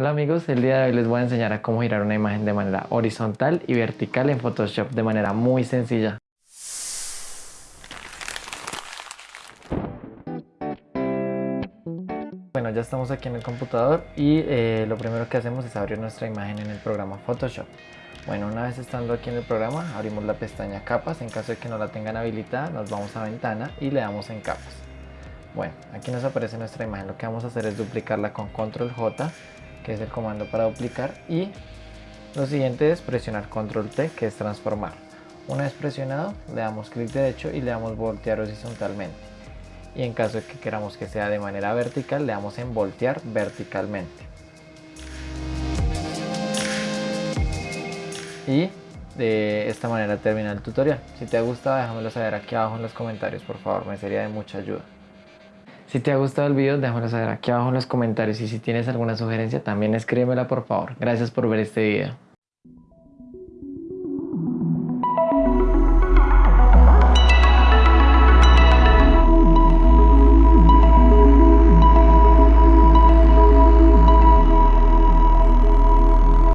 Hola amigos, el día de hoy les voy a enseñar a cómo girar una imagen de manera horizontal y vertical en Photoshop de manera muy sencilla. Bueno, ya estamos aquí en el computador y eh, lo primero que hacemos es abrir nuestra imagen en el programa Photoshop. Bueno, una vez estando aquí en el programa, abrimos la pestaña capas, en caso de que no la tengan habilitada, nos vamos a ventana y le damos en capas. Bueno, aquí nos aparece nuestra imagen, lo que vamos a hacer es duplicarla con control J es el comando para duplicar y lo siguiente es presionar control T que es transformar. Una vez presionado le damos clic derecho y le damos voltear horizontalmente. Y en caso de que queramos que sea de manera vertical le damos en voltear verticalmente. Y de esta manera termina el tutorial. Si te ha gustado déjamelo saber aquí abajo en los comentarios. Por favor me sería de mucha ayuda si te ha gustado el video, déjamelo saber aquí abajo en los comentarios y si tienes alguna sugerencia también escríbemela por favor. Gracias por ver este video.